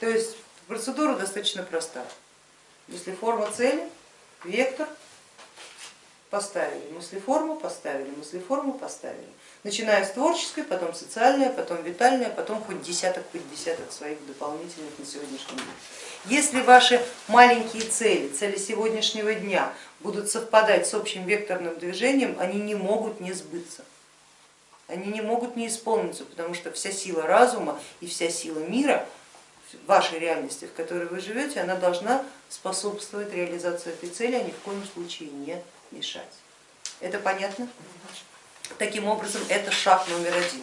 То есть процедура достаточно проста. Если форма цели, вектор, поставили, мыслеформу поставили, мыслеформу поставили. Начиная с творческой, потом социальная, потом витальная, потом хоть десяток, хоть десяток своих дополнительных на сегодняшний день. Если ваши маленькие цели, цели сегодняшнего дня будут совпадать с общим векторным движением, они не могут не сбыться, они не могут не исполниться, потому что вся сила разума и вся сила мира вашей реальности, в которой вы живете, она должна способствовать реализации этой цели, а ни в коем случае не мешать. Это понятно? Таким образом, это шаг номер один.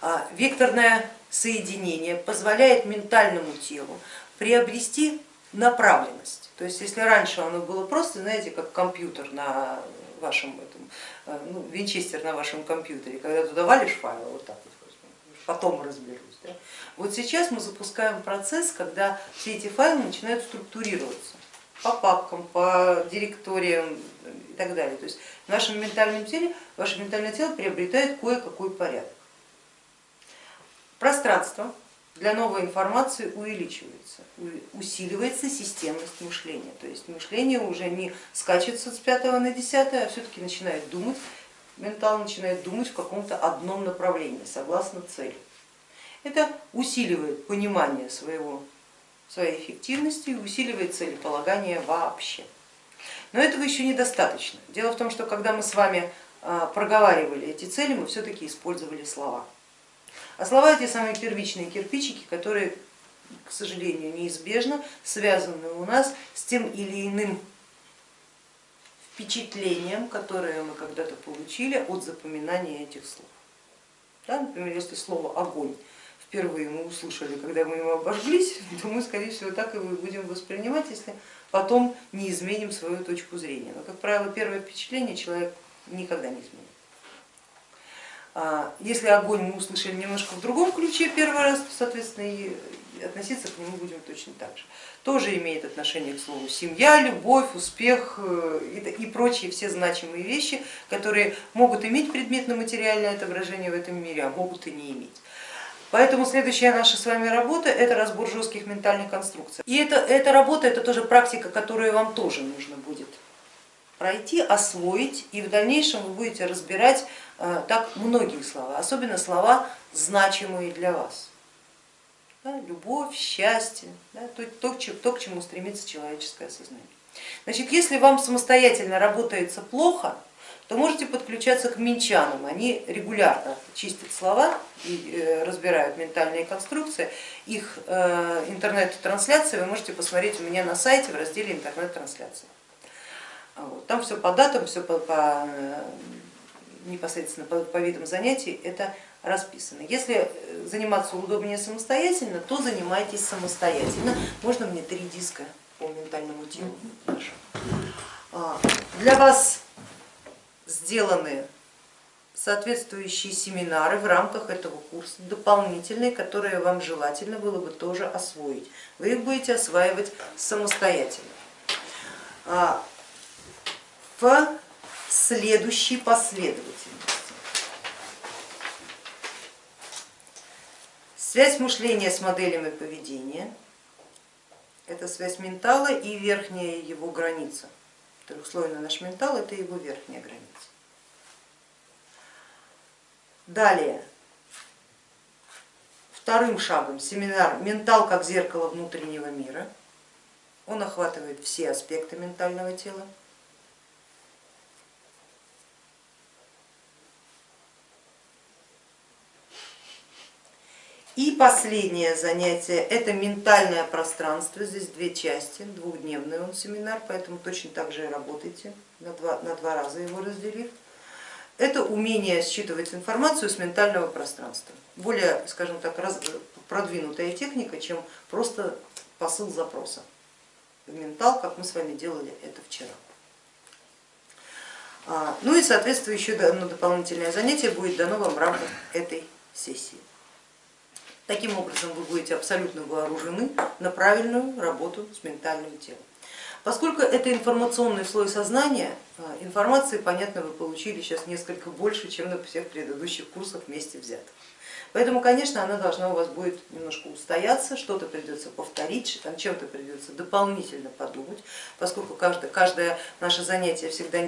А, векторное соединение позволяет ментальному телу приобрести направленность. То есть если раньше оно было просто, знаете, как компьютер на вашем этом, э, ну, винчестер на вашем компьютере, когда туда валишь файл, вот так вот, потом разберусь. Да? Вот сейчас мы запускаем процесс, когда все эти файлы начинают структурироваться по папкам, по директориям и так далее. То есть в нашем ментальном теле, ваше ментальное тело приобретает кое-какой порядок. Пространство для новой информации увеличивается, усиливается системность мышления. То есть мышление уже не скачется с 5 на 10, а все-таки начинает думать, ментал начинает думать в каком-то одном направлении, согласно цели. Это усиливает понимание своего, своей эффективности и усиливает целеполагание вообще. Но этого еще недостаточно. Дело в том, что когда мы с вами а, проговаривали эти цели, мы все-таки использовали слова. А слова эти самые первичные кирпичики, которые, к сожалению, неизбежно связаны у нас с тем или иным впечатлением, которое мы когда-то получили от запоминания этих слов. Да, например, если слово огонь впервые мы услышали, когда мы его обожглись, то мы, скорее всего, так и будем воспринимать, если потом не изменим свою точку зрения. Но, как правило, первое впечатление человек никогда не изменит. А, если огонь мы услышали немножко в другом ключе первый раз, то, соответственно, и относиться к нему будем точно так же. Тоже имеет отношение к слову семья, любовь, успех э, и прочие все значимые вещи, которые могут иметь предметно-материальное отображение в этом мире, а могут и не иметь. Поэтому следующая наша с вами работа это разбор жестких ментальных конструкций. И это, эта работа это тоже практика, которую вам тоже нужно будет пройти, освоить, и в дальнейшем вы будете разбирать э, так многие слова, особенно слова, значимые для вас. Да, любовь, счастье, да, то, то, то, к чему стремится человеческое сознание. Значит, если вам самостоятельно работается плохо, то можете подключаться к минчанам. Они регулярно чистят слова и э, разбирают ментальные конструкции. Их э, интернет-трансляции вы можете посмотреть у меня на сайте в разделе интернет-трансляции. Там все по датам, все по, по э, непосредственно по, по видам занятий это расписано. Если заниматься удобнее самостоятельно, то занимайтесь самостоятельно. Можно мне три диска по ментальному телу? А, для вас сделаны соответствующие семинары в рамках этого курса, дополнительные, которые вам желательно было бы тоже освоить. Вы их будете осваивать самостоятельно. В следующей последовательности. Связь мышления с моделями поведения, это связь ментала и верхняя его граница. Трехслойный наш ментал это его верхняя граница. Далее, вторым шагом семинар «Ментал как зеркало внутреннего мира». Он охватывает все аспекты ментального тела. И последнее занятие это ментальное пространство, здесь две части, двухдневный он семинар, поэтому точно так же и работайте, на два, на два раза его разделив. Это умение считывать информацию с ментального пространства, более, скажем так, раз, продвинутая техника, чем просто посыл запроса в ментал, как мы с вами делали это вчера. А, ну и соответственно еще одно дополнительное занятие будет дано вам в рамках этой сессии. Таким образом вы будете абсолютно вооружены на правильную работу с ментальным телом. Поскольку это информационный слой сознания, э, информации, понятно, вы получили сейчас несколько больше, чем на всех предыдущих курсах вместе взятых. Поэтому, конечно, она должна у вас будет немножко устояться, что-то придется повторить, там чем-то придется дополнительно подумать, поскольку каждое, каждое наше занятие всегда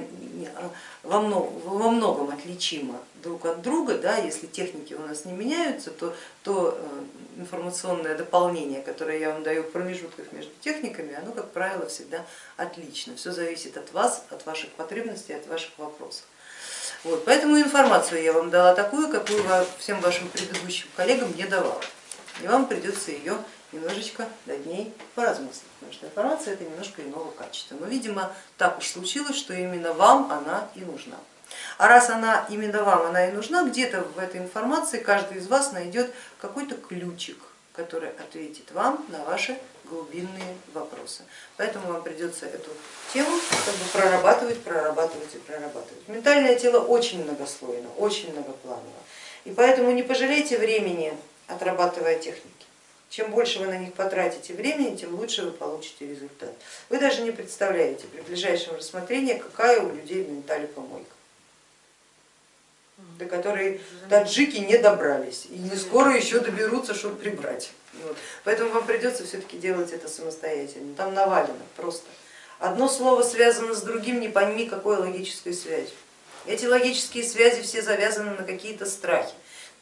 во многом, во многом отличимо друг от друга, да, если техники у нас не меняются, то, то э, информационное дополнение, которое я вам даю в промежутках между техниками, оно, как правило, всегда отлично. Все зависит от вас, от ваших потребностей, от ваших вопросов. Вот, поэтому информацию я вам дала такую, какую всем вашим предыдущим коллегам не давала. И вам придется ее немножечко над ней поразмыслить, потому что информация это немножко иного качества. Но, видимо, так уж случилось, что именно вам она и нужна. А раз она именно вам она и нужна, где-то в этой информации каждый из вас найдет какой-то ключик, который ответит вам на ваши глубинные вопросы. Поэтому вам придется эту тему как бы прорабатывать, прорабатывать и прорабатывать. Ментальное тело очень многослойно, очень многопланово. И поэтому не пожалейте времени, отрабатывая техники. Чем больше вы на них потратите времени, тем лучше вы получите результат. Вы даже не представляете при ближайшем рассмотрении, какая у людей в ментале помойка до которой таджики не добрались и не скоро еще доберутся, чтобы прибрать. Вот. Поэтому вам придется все-таки делать это самостоятельно. Там навалено просто. Одно слово связано с другим, не пойми какой логической связи. Эти логические связи все завязаны на какие-то страхи.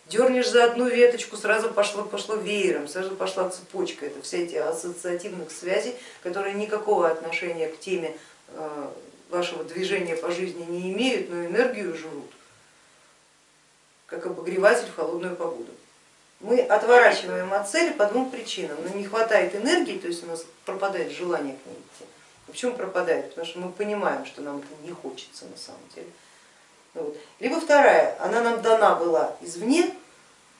Дернешь за одну веточку, сразу пошло, пошло веером, сразу пошла цепочка. Это все эти ассоциативных связей, которые никакого отношения к теме э, вашего движения по жизни не имеют, но энергию жрут, как обогреватель в холодную погоду мы отворачиваем от цели по двум причинам. Ну, не хватает энергии, то есть у нас пропадает желание к ней идти. Почему пропадает? Потому что мы понимаем, что нам это не хочется на самом деле. Ну вот. Либо вторая, она нам дана была извне,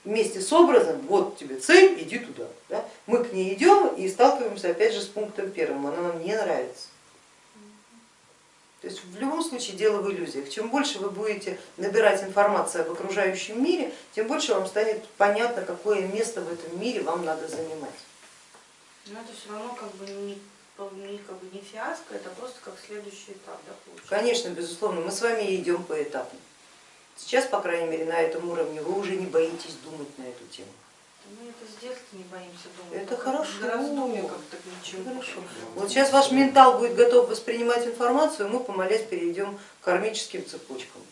вместе с образом, вот тебе цель, иди туда. Да? Мы к ней идем и сталкиваемся опять же с пунктом первым, она нам не нравится. То есть в любом случае дело в иллюзиях. Чем больше вы будете набирать информацию об окружающем мире, тем больше вам станет понятно, какое место в этом мире вам надо занимать. Но это все равно как бы не, не, как бы не фиаско, это просто как следующий этап. Да, получается? Конечно, безусловно, мы с вами идем поэтапно. Сейчас, по крайней мере, на этом уровне вы уже не боитесь думать на эту тему. Мы это с детства не боимся думать. Это хорошо. как-то ничего. Хорошо. Вот сейчас ваш ментал будет готов воспринимать информацию, мы помолясь перейдем к кармическим цепочкам.